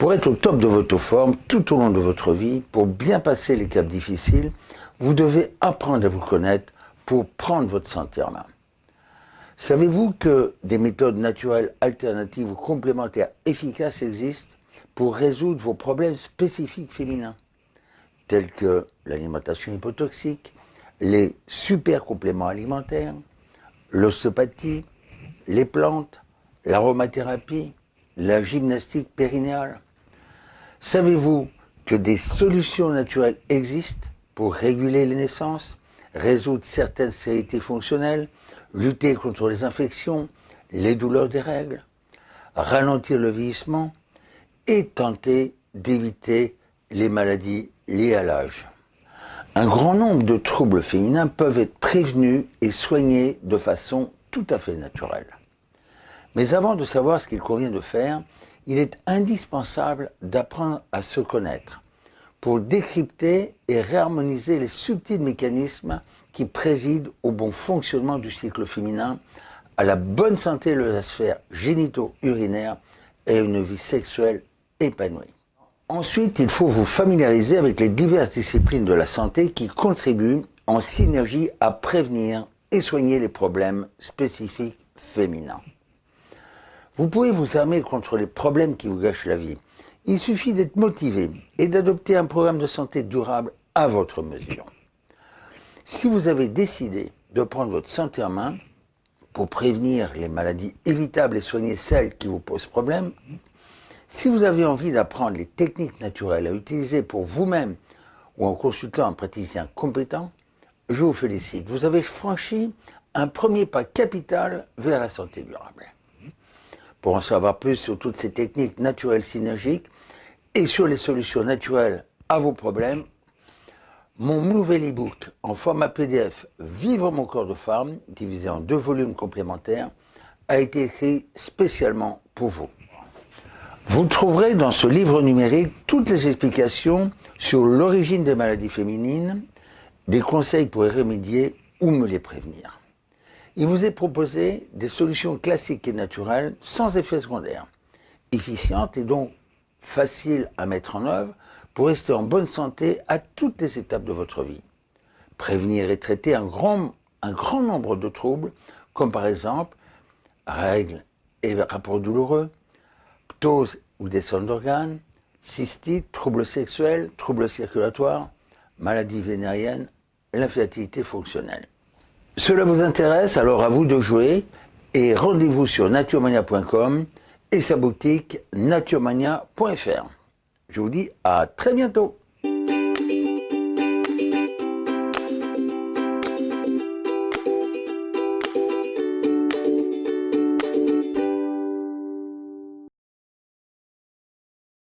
Pour être au top de votre forme tout au long de votre vie, pour bien passer les caps difficiles, vous devez apprendre à vous connaître pour prendre votre santé en main. Savez-vous que des méthodes naturelles alternatives ou complémentaires efficaces existent pour résoudre vos problèmes spécifiques féminins, tels que l'alimentation hypotoxique, les super compléments alimentaires, l'ostéopathie, les plantes, l'aromathérapie, la gymnastique périnéale? Savez-vous que des solutions naturelles existent pour réguler les naissances, résoudre certaines stérilités fonctionnelles, lutter contre les infections, les douleurs des règles, ralentir le vieillissement et tenter d'éviter les maladies liées à l'âge? Un grand nombre de troubles féminins peuvent être prévenus et soignés de façon tout à fait naturelle. Mais avant de savoir ce qu'il convient de faire, il est indispensable d'apprendre à se connaître pour décrypter et réharmoniser les subtils mécanismes qui président au bon fonctionnement du cycle féminin, à la bonne santé de la sphère génito-urinaire et à une vie sexuelle épanouie. Ensuite, il faut vous familiariser avec les diverses disciplines de la santé qui contribuent en synergie à prévenir et soigner les problèmes spécifiques féminins. Vous pouvez vous armer contre les problèmes qui vous gâchent la vie. Il suffit d'être motivé et d'adopter un programme de santé durable à votre mesure. Si vous avez décidé de prendre votre santé en main pour prévenir les maladies évitables et soigner celles qui vous posent problème, si vous avez envie d'apprendre les techniques naturelles à utiliser pour vous-même ou en consultant un praticien compétent, je vous félicite. Vous avez franchi un premier pas capital vers la santé durable. Pour en savoir plus sur toutes ces techniques naturelles synergiques et sur les solutions naturelles à vos problèmes, mon nouvel e-book en format PDF Vivre mon corps de femme, divisé en deux volumes complémentaires, a été écrit spécialement pour vous. Vous trouverez dans ce livre numérique toutes les explications sur l'origine des maladies féminines, des conseils pour y remédier ou me les prévenir. Il vous est proposé des solutions classiques et naturelles sans effet secondaire, efficientes et donc faciles à mettre en œuvre pour rester en bonne santé à toutes les étapes de votre vie. Prévenir et traiter un grand, nombre de troubles, comme par exemple règles et rapports douloureux, ptose ou descente d'organes, cystite, troubles sexuels, troubles circulatoires, maladies vénériennes, l'infertilité fonctionnelle. Cela vous intéresse, alors à vous de jouer et rendez-vous sur naturemania.com et sa boutique naturemania.fr. Je vous dis à très bientôt